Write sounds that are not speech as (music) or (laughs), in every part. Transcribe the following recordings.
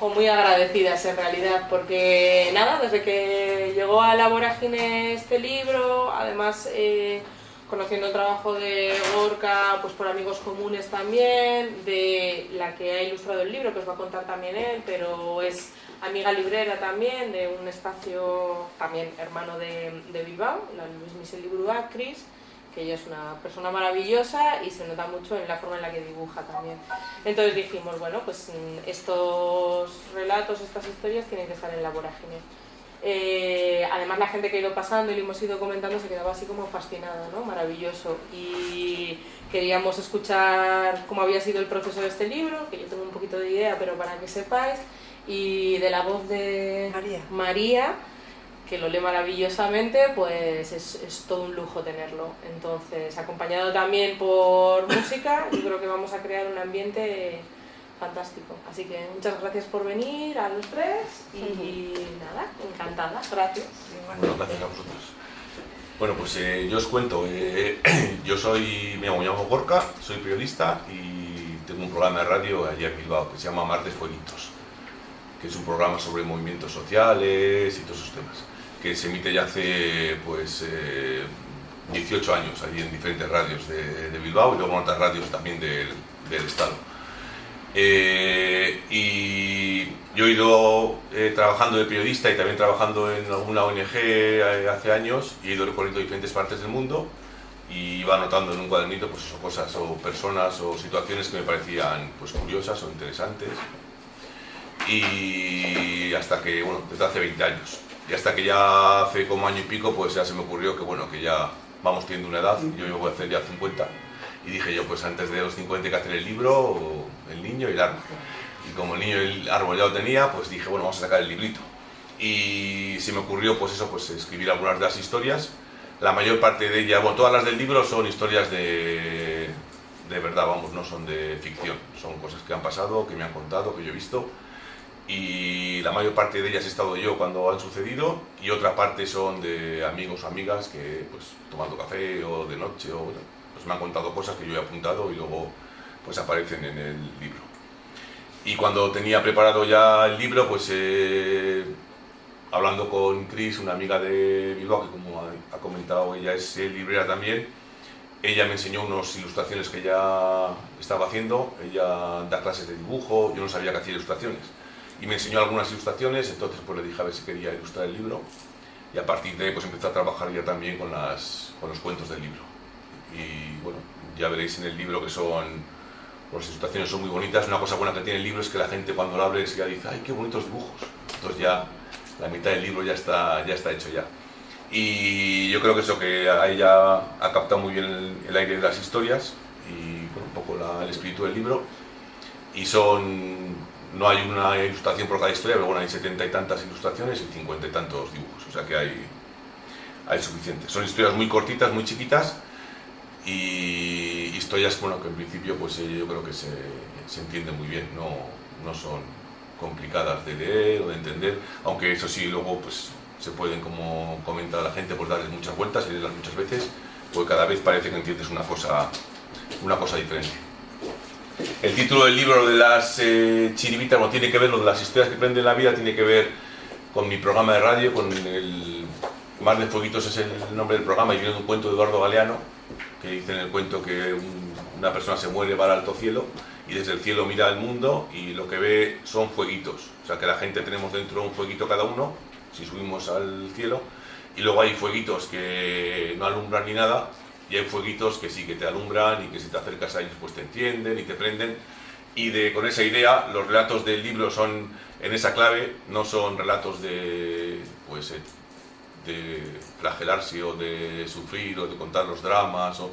muy agradecidas en realidad, porque nada, desde que llegó a la vorágine este libro, además eh, conociendo el trabajo de Gorka pues por amigos comunes también, de la que ha ilustrado el libro, que os va a contar también él, pero es amiga librera también, de un espacio también hermano de, de Bilbao, la Luis Michel Librua, Cris, que ella es una persona maravillosa y se nota mucho en la forma en la que dibuja también. Entonces dijimos, bueno, pues mm, estos relatos, estas historias tienen que estar en la vorágine. Eh, además la gente que ha ido pasando y lo hemos ido comentando se quedaba así como fascinada, ¿no? Maravilloso. Y queríamos escuchar cómo había sido el proceso de este libro, que yo tengo un poquito de idea, pero para que sepáis, y de la voz de María, María que lo lee maravillosamente, pues es, es, todo un lujo tenerlo. Entonces, acompañado también por (laughs) música, yo creo que vamos a crear un ambiente fantástico. Así que muchas gracias por venir a los tres y, y nada, encantada, gracias. Bueno, gracias a vosotros. Bueno, pues eh, yo os cuento, eh, (clears throat) yo soy, me llamo, me llamo Gorka, soy periodista y tengo un programa de radio allá en Bilbao que se llama Martes Fueguitos, que es un programa sobre movimientos sociales y todos esos temas que se emite ya hace pues eh, 18 años allí en diferentes radios de, Bilbao y luego en otras radios también del, del Estado. Eh, y yo he ido eh, trabajando de periodista y también trabajando en alguna ONG eh, hace años y he ido recorriendo diferentes partes del mundo y iba anotando en un cuadernito pues eso, cosas o personas o situaciones que me parecían pues curiosas o interesantes y hasta que, bueno, desde hace 20 años y hasta que ya hace como año y pico pues ya se me ocurrió que bueno que ya vamos teniendo una edad yo, yo voy a hacer ya 50 y dije yo pues antes de los 50 hay que hacer el libro el niño y el árbol. Y como el niño y el árbol ya lo tenía pues dije bueno vamos a sacar el librito. Y se me ocurrió pues eso pues escribir algunas de las historias. La mayor parte de ellas bueno todas las del libro son historias de de verdad vamos no son de ficción. Son cosas que han pasado que me han contado que yo he visto y la mayor parte de ellas he estado yo cuando han sucedido y otra parte son de amigos o amigas que pues tomando café o de noche o pues me han contado cosas que yo he apuntado y luego pues aparecen en el libro. Y cuando tenía preparado ya el libro pues eh, hablando con Cris una amiga de Bilbao que como ha, comentado ella es librera también ella me enseñó unas ilustraciones que ella estaba haciendo. Ella da clases de dibujo yo no sabía que hacía ilustraciones y me enseñó algunas ilustraciones, entonces pues le dije a ver si quería ilustrar el libro y a partir de ahí pues empecé a trabajar ya también con, las, con los cuentos del libro. Y bueno, ya veréis en el libro que son las ilustraciones son muy bonitas, una cosa buena que tiene el libro es que la gente cuando lo abre ya dice ¡ay qué bonitos dibujos! entonces ya la mitad del libro ya está, ya está hecho ya. Y yo creo que eso que ahí ya ha captado muy bien el, el aire de las historias y bueno, un poco la, el espíritu del libro. Y son no hay una ilustración por cada historia, pero bueno, hay setenta y tantas ilustraciones y cincuenta y tantos dibujos, o sea que hay, hay suficiente. Son historias muy cortitas, muy chiquitas y historias bueno, que en principio pues eh, yo creo que se, se entienden muy bien, no, no son complicadas de leer o de entender, aunque eso sí, luego pues se pueden, como comenta la gente, pues darles muchas vueltas y leerlas muchas veces, porque cada vez parece que entiendes una cosa, una cosa diferente. El título del libro de las eh, chiribitas no tiene que ver, lo de las historias que prenden la vida, tiene que ver con mi programa de radio, con el Mar de Fueguitos es el nombre del programa y viene de un cuento de Eduardo Galeano, que dice en el cuento que un, una persona se muere, va al alto cielo y desde el cielo mira al mundo y lo que ve son fueguitos. O sea que la gente tenemos dentro un fueguito cada uno, si subimos al cielo, y luego hay fueguitos que no alumbran ni nada, y hay fueguitos que sí que te alumbran y que si te acercas a ellos pues te entienden y te prenden. Y de, con esa idea los relatos del libro son en esa clave, no son relatos de pues eh, de flagelarse o de sufrir o de contar los dramas o,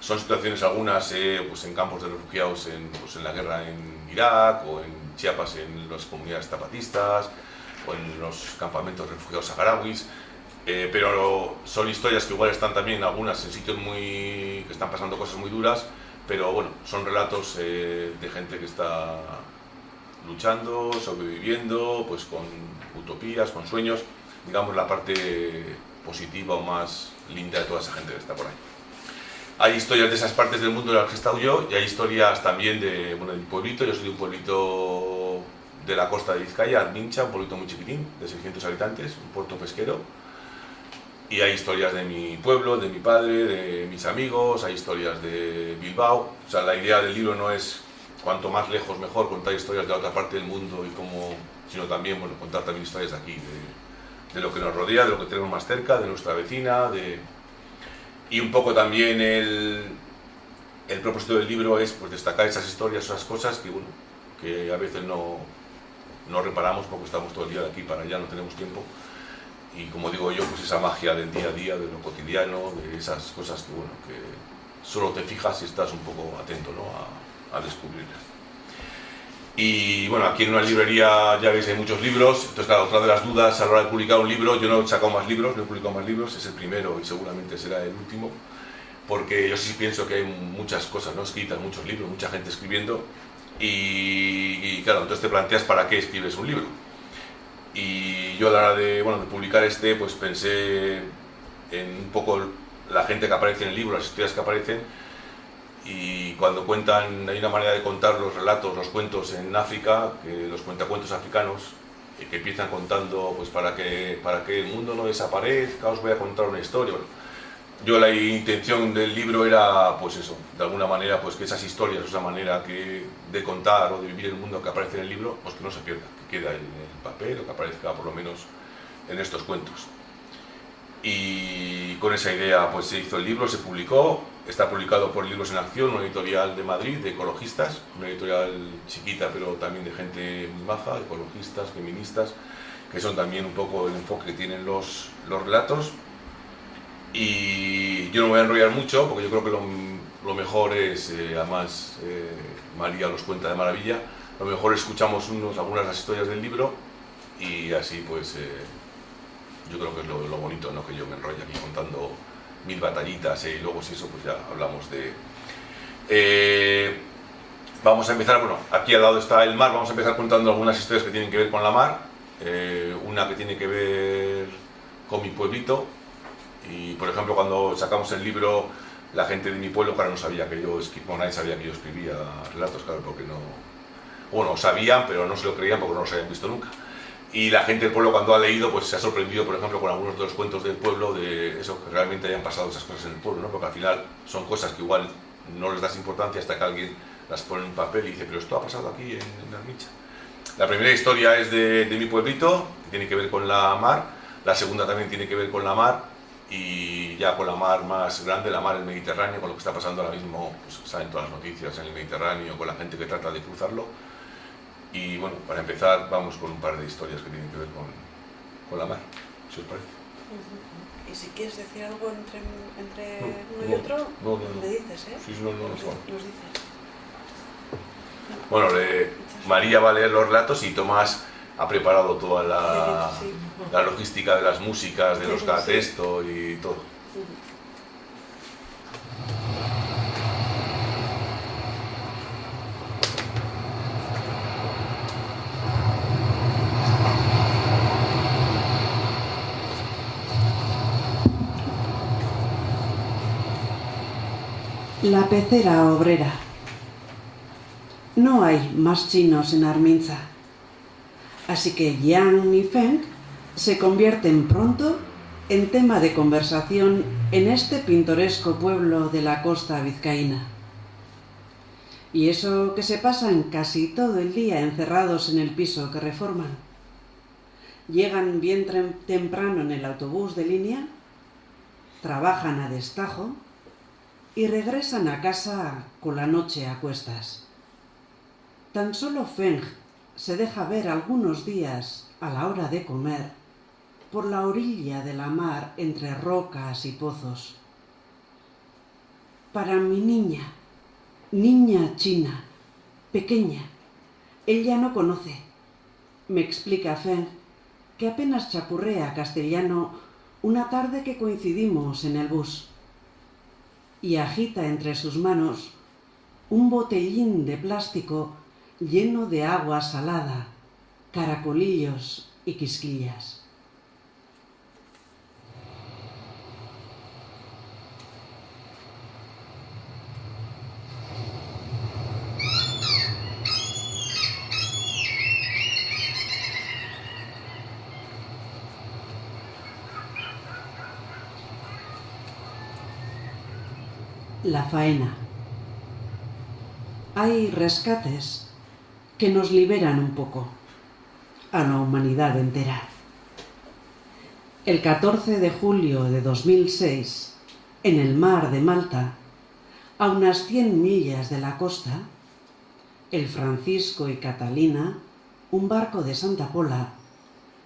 son situaciones algunas eh, pues en campos de refugiados en, pues en la guerra en Irak o en Chiapas en las comunidades zapatistas o en los campamentos de refugiados saharauis eh, pero son historias que igual están también algunas en sitios muy que están pasando cosas muy duras pero bueno, son relatos eh, de gente que está luchando, sobreviviendo, pues con utopías, con sueños, digamos la parte positiva o más linda de toda esa gente que está por ahí. Hay historias de esas partes del mundo en las que he estado yo y hay historias también de, bueno, de un pueblito, yo soy de un pueblito de la costa de Vizcaya, Armincha, un pueblito muy chiquitín, de 600 habitantes, un puerto pesquero. Y hay historias de mi pueblo, de mi padre, de mis amigos, hay historias de Bilbao. O sea, la idea del libro no es cuanto más lejos mejor contar historias de otra parte del mundo y cómo, sino también contar también historias de aquí, de, de lo que nos rodea, de lo que tenemos más cerca, de nuestra vecina, de, y un poco también el, el propósito del libro es pues, destacar esas historias, esas cosas que, bueno, que a veces no, no reparamos porque estamos todo el día de aquí para allá, no tenemos tiempo. Y como digo yo, pues esa magia del día a día, de lo cotidiano, de esas cosas que, bueno, que solo te fijas si estás un poco atento ¿no? a, a descubrirlas. Y bueno, aquí en una librería ya veis hay muchos libros, entonces claro, otra de las dudas a la hora de publicar un libro, yo no he sacado más libros, no he publicado más libros, es el primero y seguramente será el último, porque yo sí pienso que hay muchas cosas ¿no? escritas, muchos libros, mucha gente escribiendo, y, y, claro, entonces te planteas para qué escribes un libro. Y yo a la hora de, bueno, de publicar este, pues pensé en un poco la gente que aparece en el libro, las historias que aparecen, y cuando cuentan, hay una manera de contar los relatos, los cuentos en África, que los cuentacuentos africanos, que empiezan contando pues para que, para que el mundo no desaparezca, os voy a contar una historia. Yo la intención del libro era, pues eso, de alguna manera, pues que esas historias, esa manera que, de contar o de vivir el mundo que aparece en el libro, pues que no se pierda, que queda en papel o que aparezca por lo menos en estos cuentos. Y con esa idea pues se hizo el libro, se publicó, está publicado por Libros en Acción, una editorial de Madrid, de ecologistas, una editorial chiquita pero también de gente muy baja, ecologistas, feministas, que son también un poco el enfoque que tienen los, los relatos y yo no me voy a enrollar mucho porque yo creo que lo, lo mejor es, eh, además eh, María los cuenta de maravilla, lo mejor escuchamos unos, algunas de las historias del libro y así pues eh, yo creo que es lo, bonito, ¿no? que yo me enrollo aquí contando mil batallitas y luego si eso pues ya hablamos de... vamos a empezar, bueno, aquí al lado está el mar, vamos a empezar contando algunas historias que tienen que ver con la mar, una que tiene que ver con mi pueblito, y por ejemplo, cuando sacamos el libro, la gente de mi pueblo, claro, no sabía que yo escribía, bueno, nadie sabía que yo escribía relatos, claro, porque no. Bueno, sabían, pero no se lo creían porque no los habían visto nunca. Y la gente del pueblo, cuando ha leído, pues se ha sorprendido, por ejemplo, con algunos de los cuentos del pueblo, de eso, que realmente hayan pasado esas cosas en el pueblo, ¿no? Porque al final son cosas que igual no les das importancia hasta que alguien las pone en un papel y dice, pero esto ha pasado aquí en, en Armicha. La primera historia es de, de mi pueblito, que tiene que ver con la mar. La segunda también tiene que ver con la mar y ya con la mar más grande, la mar del Mediterráneo, con lo que está pasando ahora mismo, pues saben todas las noticias en el Mediterráneo, con la gente que trata de cruzarlo. Y bueno, para empezar vamos con un par de historias que tienen que ver con, con la mar, si os parece. Y si quieres decir algo entre, entre no, uno y otro, no, me dices, ¿eh? Sí, no, no, nos, dices. Bueno, le, María va a leer los relatos y Tomás ha preparado toda la, Sí, sí. la logística de las músicas, de los cada texto y todo. La pecera obrera. No hay más chinos en Arminza. Así que Yang y Feng se convierten pronto en tema de conversación en este pintoresco pueblo de la costa vizcaína. Y eso que se pasan casi todo el día encerrados en el piso que reforman. Llegan bien temprano en el autobús de línea, trabajan a destajo y regresan a casa con la noche a cuestas. Tan solo Feng se deja ver algunos días a la hora de comer por la orilla de la mar entre rocas y pozos. Para mi niña, niña china, pequeña, ella no conoce. Me explica Feng que apenas chapurrea castellano una tarde que coincidimos en el bus y agita entre sus manos un botellín de plástico lleno de agua salada, caracolillos y quisquillas. La faena. Hay rescates que nos liberan un poco a la humanidad entera. El 14 de julio de 2006, en el mar de Malta, a unas 100 millas de la costa, el Francisco y Catalina, un barco de Santa Pola,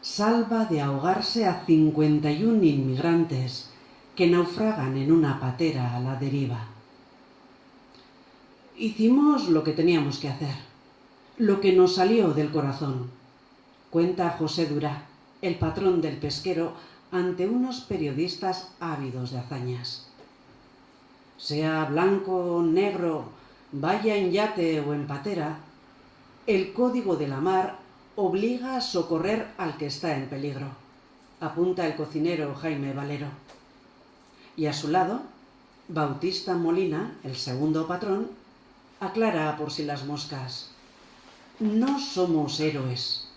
salva de ahogarse a 51 inmigrantes que naufragan en una patera a la deriva. Hicimos lo que teníamos que hacer, lo que nos salió del corazón, cuenta José Durá, el patrón del pesquero, ante unos periodistas ávidos de hazañas. Sea blanco, negro, vaya en yate o en patera, el código de la mar obliga a socorrer al que está en peligro, apunta el cocinero Jaime Valero. Y a su lado, Bautista Molina, el segundo patrón, aclara por si las moscas. No somos héroes,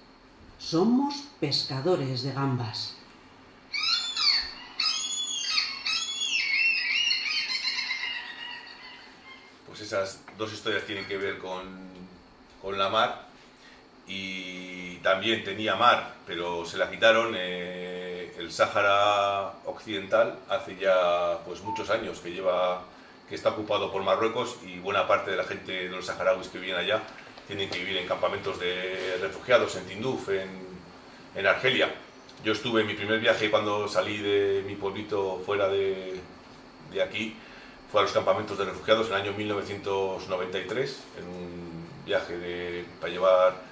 somos pescadores de gambas. Pues esas dos historias tienen que ver con, con la mar y también tenía mar, pero se la quitaron eh, el Sáhara Occidental hace ya pues muchos años que lleva que está ocupado por Marruecos y buena parte de la gente de los saharauis que viven allá tienen que vivir en campamentos de refugiados en Tinduf, en, en Argelia. Yo estuve en mi primer viaje cuando salí de mi pueblito fuera de, de aquí, fue a los campamentos de refugiados en el año 1993, en un viaje de, para llevar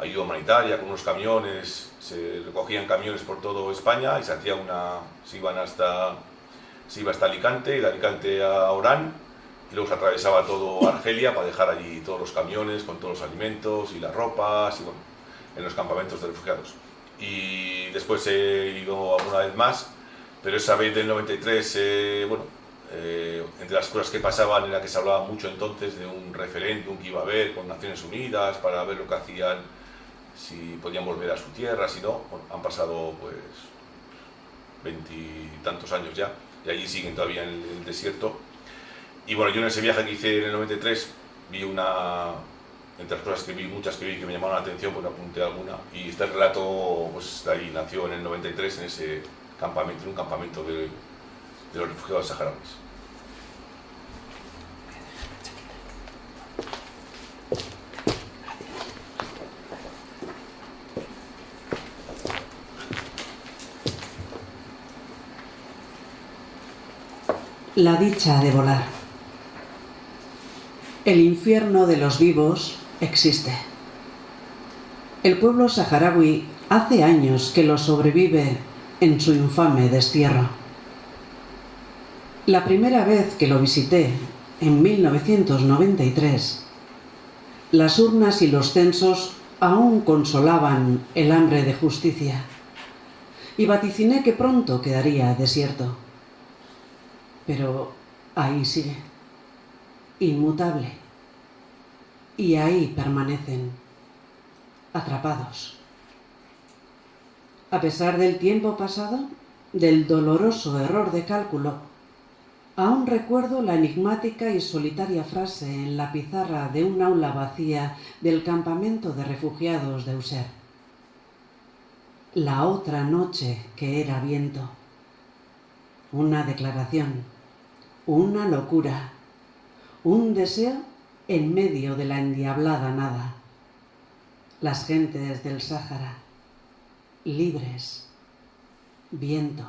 ayuda humanitaria con unos camiones, se recogían camiones por toda España y se hacía una, se iban hasta, se iba hasta Alicante, y de Alicante a Orán, y luego se atravesaba todo Argelia para dejar allí todos los camiones con todos los alimentos y las ropas, y bueno, en los campamentos de refugiados. Y después he ido alguna vez más, pero esa vez del 93, eh, bueno, eh, entre las cosas que pasaban era que se hablaba mucho entonces de un referéndum que iba a haber con Naciones Unidas para ver lo que hacían si podían volver a su tierra, si no, bueno, han pasado pues veintitantos años ya, y allí siguen todavía en el desierto. Y bueno, yo en ese viaje que hice en el 93 vi una, entre las cosas que vi, muchas que vi que me llamaron la atención, pues apunté alguna, y este relato, pues ahí nació en el 93 en ese campamento, en un campamento de, de los refugiados saharauis. La dicha de volar. El infierno de los vivos existe. El pueblo saharaui hace años que lo sobrevive en su infame destierro. La primera vez que lo visité, en 1993, las urnas y los censos aún consolaban el hambre de justicia y vaticiné que pronto quedaría desierto pero ahí sigue, inmutable. Y ahí permanecen, atrapados. A pesar del tiempo pasado, del doloroso error de cálculo, aún recuerdo la enigmática y solitaria frase en la pizarra de un aula vacía del campamento de refugiados de User. La otra noche que era viento. Una declaración una locura, un deseo en medio de la endiablada nada. Las gentes del Sáhara, libres, viento.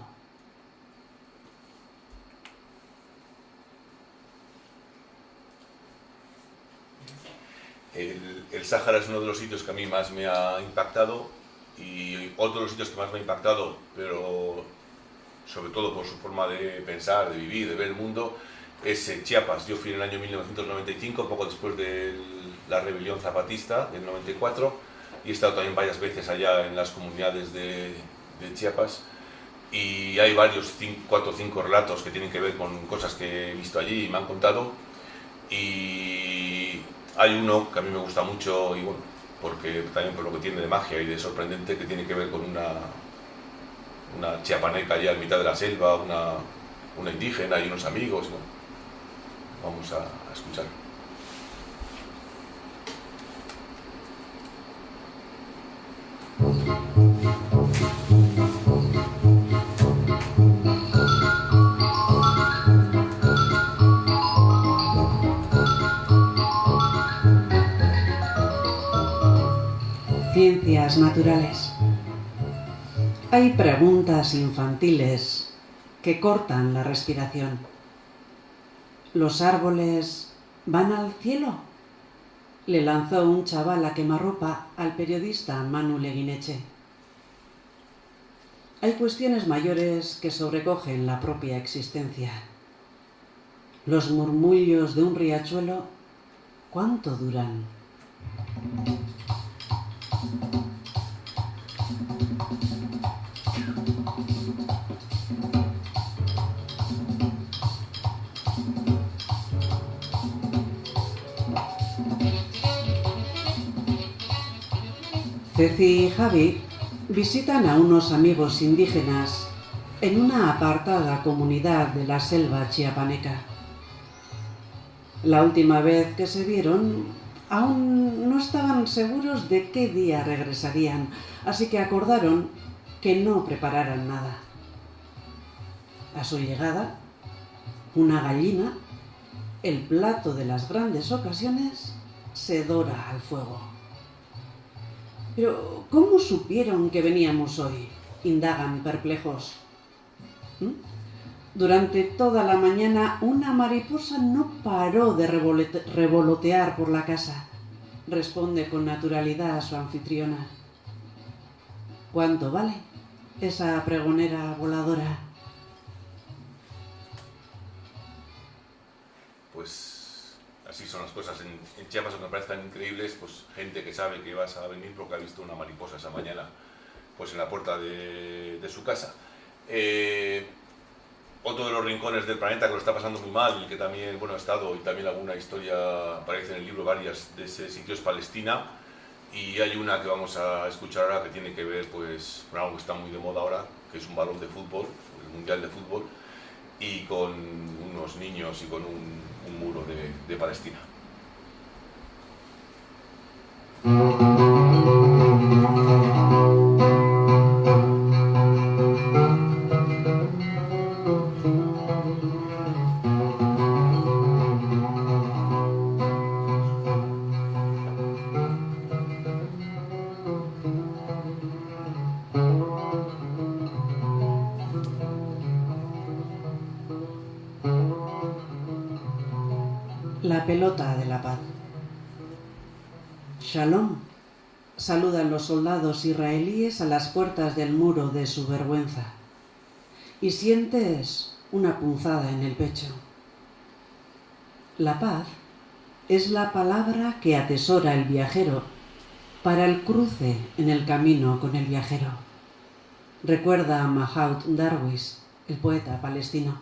El, el Sáhara es uno de los sitios que a mí más me ha impactado y otro de los sitios que más me ha impactado, pero sobre todo por su forma de pensar, de vivir, de ver el mundo, es Chiapas. Yo fui en el año 1995, poco después de la rebelión zapatista del 94, y he estado también varias veces allá en las comunidades de, Chiapas. Y hay varios, cuatro o cinco relatos que tienen que ver con cosas que he visto allí y me han contado. Y hay uno que a mí me gusta mucho, y bueno, porque también por lo que tiene de magia y de sorprendente, que tiene que ver con una, una chiapaneca allá en mitad de la selva, una, una indígena y unos amigos. ¿no? vamos a, a escuchar. Ciencias naturales. Hay preguntas infantiles que cortan la respiración. ¿Los árboles van al cielo? Le lanzó un chaval a quemarropa al periodista Manu Leguineche. Hay cuestiones mayores que sobrecogen la propia existencia. Los murmullos de un riachuelo, ¿cuánto duran? Ceci y Javi visitan a unos amigos indígenas en una apartada comunidad de la selva chiapaneca. La última vez que se vieron, aún no estaban seguros de qué día regresarían, así que acordaron que no prepararan nada. A su llegada, una gallina, el plato de las grandes ocasiones, se dora al fuego. Pero, ¿cómo supieron que veníamos hoy? indagan perplejos. ¿Mm? Durante toda la mañana una mariposa no paró de revolotear por la casa, responde con naturalidad a su anfitriona. ¿Cuánto vale esa pregonera voladora? Pues así son las cosas. En, en Chiapas, aunque parezcan increíbles, pues gente que sabe que vas a venir porque ha visto una mariposa esa mañana pues en la puerta de, de su casa. Eh, otro de los rincones del planeta que lo está pasando muy mal, que también bueno, ha estado, y también alguna historia aparece en el libro, varias de ese sitio es Palestina, y hay una que vamos a escuchar ahora que tiene que ver pues, con algo que está muy de moda ahora, que es un balón de fútbol, el Mundial de Fútbol, y con unos niños y con un, un muro de, Palestina. Soldados israelíes a las puertas del muro de su vergüenza. Y sientes una punzada en el pecho. La paz es la palabra que atesora el viajero para el cruce en el camino con el viajero. Recuerda a Mahout Darwish, el poeta palestino.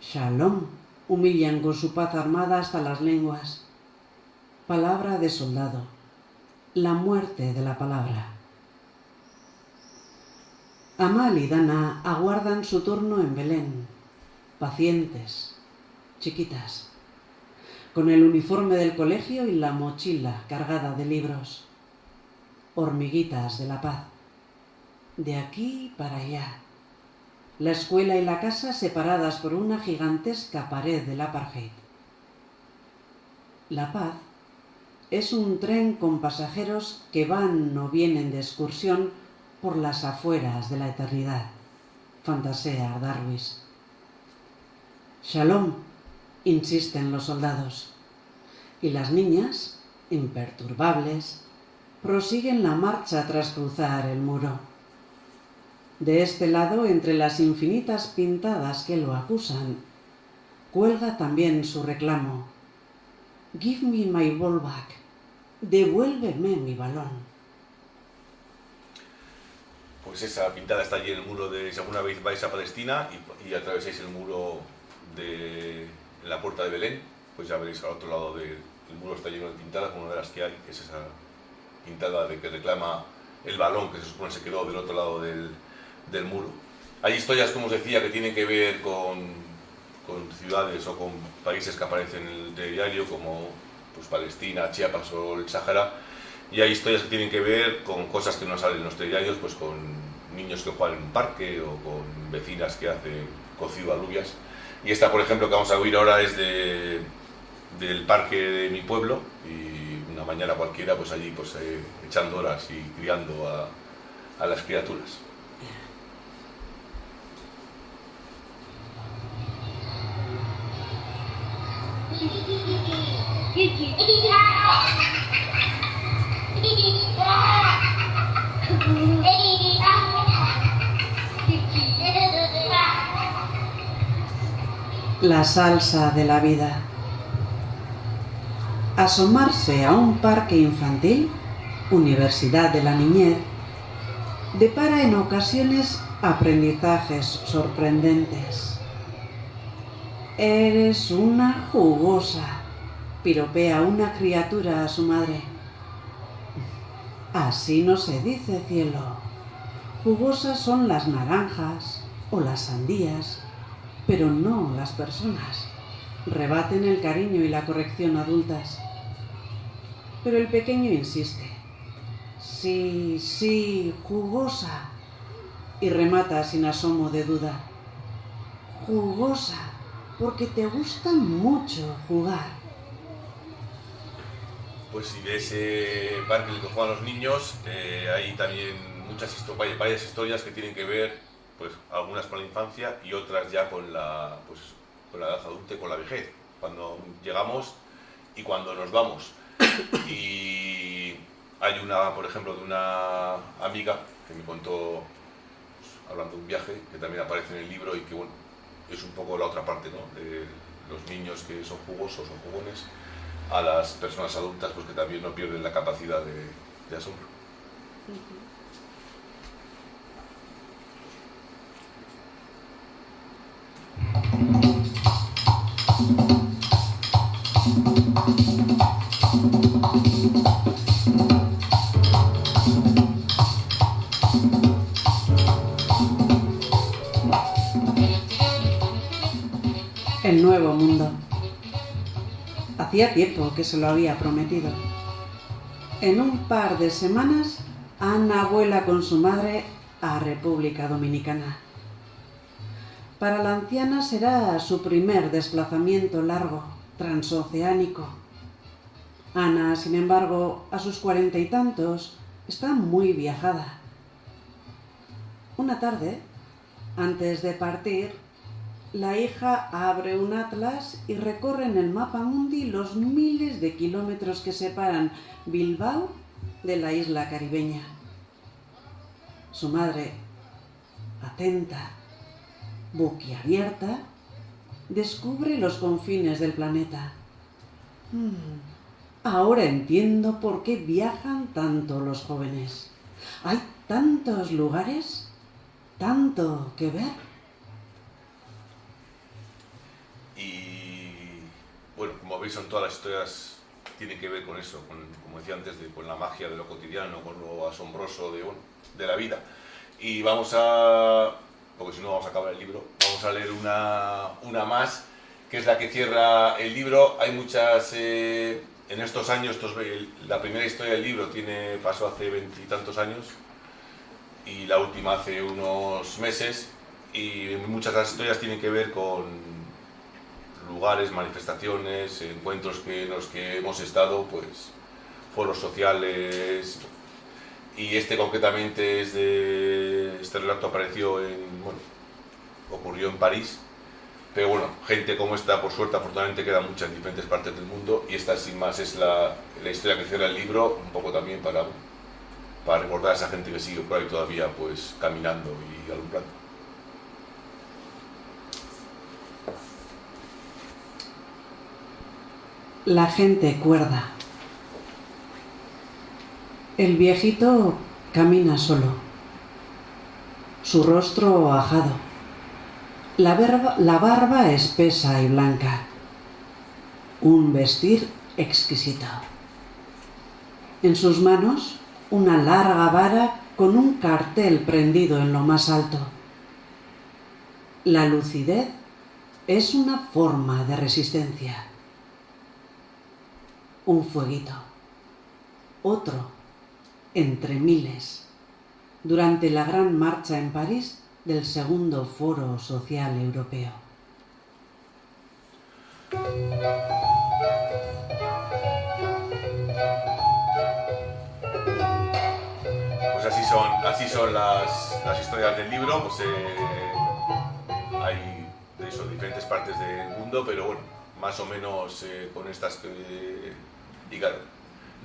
Shalom humillan con su paz armada hasta las lenguas. Palabra de soldado, la muerte de la palabra. Amal y Dana aguardan su turno en Belén, pacientes, chiquitas, con el uniforme del colegio y la mochila cargada de libros, hormiguitas de la paz, de aquí para allá la escuela y la casa separadas por una gigantesca pared del apartheid. La paz es un tren con pasajeros que van o vienen de excursión por las afueras de la eternidad, fantasea Darwish. Shalom, insisten los soldados, y las niñas, imperturbables, prosiguen la marcha tras cruzar el muro. De este lado, entre las infinitas pintadas que lo acusan, cuelga también su reclamo. Give me my ball back. Devuélveme mi balón. Pues esa pintada está allí en el muro de, si alguna vez vais a Palestina y, y atravesáis el muro de la puerta de Belén, pues ya veréis al otro lado del el muro está lleno de pintadas, como una de las que hay, que es esa pintada de que reclama el balón que se supone se quedó del otro lado del, del muro. Hay historias, como os decía, que tienen que ver con, con ciudades o con países que aparecen en el diario, como pues, Palestina, Chiapas o el Sáhara, y hay historias que tienen que ver con cosas que no salen en los diarios, pues con niños que juegan en un parque o con vecinas que hacen cocido alubias. Y esta, por ejemplo, que vamos a oír ahora es de, del parque de mi pueblo y una mañana cualquiera, pues allí pues eh, echando horas y criando a, a las criaturas. La salsa de la vida. Asomarse a un parque infantil, Universidad de la Niñez, depara en ocasiones aprendizajes sorprendentes. Eres una jugosa, piropea una criatura a su madre. Así no se dice, cielo. Jugosas son las naranjas o las sandías, pero no las personas. Rebaten el cariño y la corrección adultas. Pero el pequeño insiste. Sí, sí, jugosa. Y remata sin asomo de duda. Jugosa, porque te gusta mucho jugar. Pues si de ese parque que juegan los niños, eh, hay también muchas histo- vaya- varias historias que tienen que ver, pues algunas con la infancia y otras ya con la, pues, con la edad adulta y con la vejez, cuando llegamos y cuando nos vamos. Y hay una, por ejemplo, de una amiga que me contó, pues, hablando de un viaje, que también aparece en el libro y que bueno, es un poco la otra parte, ¿no? De los niños que son jugosos o jugones a las personas adultas pues que también no pierden la capacidad de, asombro. El nuevo mundo. Hacía tiempo que se lo había prometido. En un par de semanas, Ana vuela con su madre a República Dominicana. Para la anciana será su primer desplazamiento largo, transoceánico. Ana, sin embargo, a sus cuarenta y tantos, está muy viajada. Una tarde, antes de partir, la hija abre un atlas y recorre en el mapa mundi los miles de kilómetros que separan Bilbao de la isla caribeña. Su madre, atenta, boquiabierta, descubre los confines del planeta. Hmm, ahora entiendo por qué viajan tanto los jóvenes. Hay tantos lugares, tanto que ver. Bueno, como veis son todas las historias tienen que ver con eso, con, como decía antes, de- con la magia de lo cotidiano, con lo asombroso de, bueno, de la vida. Y vamos a, porque si no vamos a acabar el libro, vamos a leer una, una más, que es la que cierra el libro. Hay muchas, eh, en estos años, estos la primera historia del libro tiene pasó hace veintitantos años y la última hace unos meses y muchas de las historias tienen que ver con lugares, manifestaciones, encuentros que, en los que hemos estado, pues foros sociales. Y este concretamente es de. Este relato apareció en. Bueno, ocurrió en París. Pero bueno, gente como esta, por suerte, afortunadamente queda mucha en diferentes partes del mundo. Y esta, sin más, es la, la historia que cierra el libro, un poco también para, para recordar a esa gente que sigue por ahí todavía, pues caminando y alumbrando. La gente cuerda. El viejito camina solo, su rostro ajado, la la barba espesa y blanca, un vestir exquisito. En sus manos, una larga vara con un cartel prendido en lo más alto. La lucidez es una forma de resistencia. Un fueguito. Otro, entre miles, durante la gran marcha en París del segundo Foro Social Europeo. Pues así son, así son las, las historias del libro, pues eh, hay de diferentes partes del mundo, pero bueno, más o menos eh, con estas que... y claro,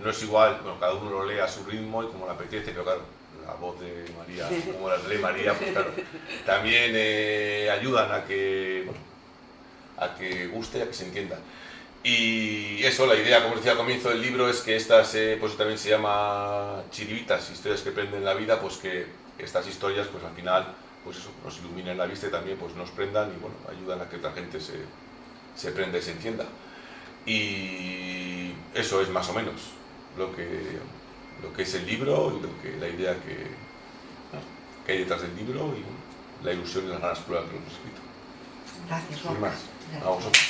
no es igual, bueno, cada uno lo lee a su ritmo y como le apetece, pero claro, la voz de María, como la lee María, pues claro, también eh, ayudan a que, bueno, a que guste, a que se entienda. Y eso, la idea, como decía al comienzo del libro, es que estas, eh, pues también se llama chiribitas, historias que prenden la vida, pues que estas historias, pues al final, pues eso, nos iluminen la vista y también pues nos prendan y bueno, ayudan a que otra gente se, se prenda y se entienda. Y eso es más o menos lo que, lo que es el libro y lo que, la idea que, ¿no? que hay detrás del libro y la ilusión y las ganas que lo hemos escrito. Gracias, Sin más, a vosotros.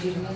Firme.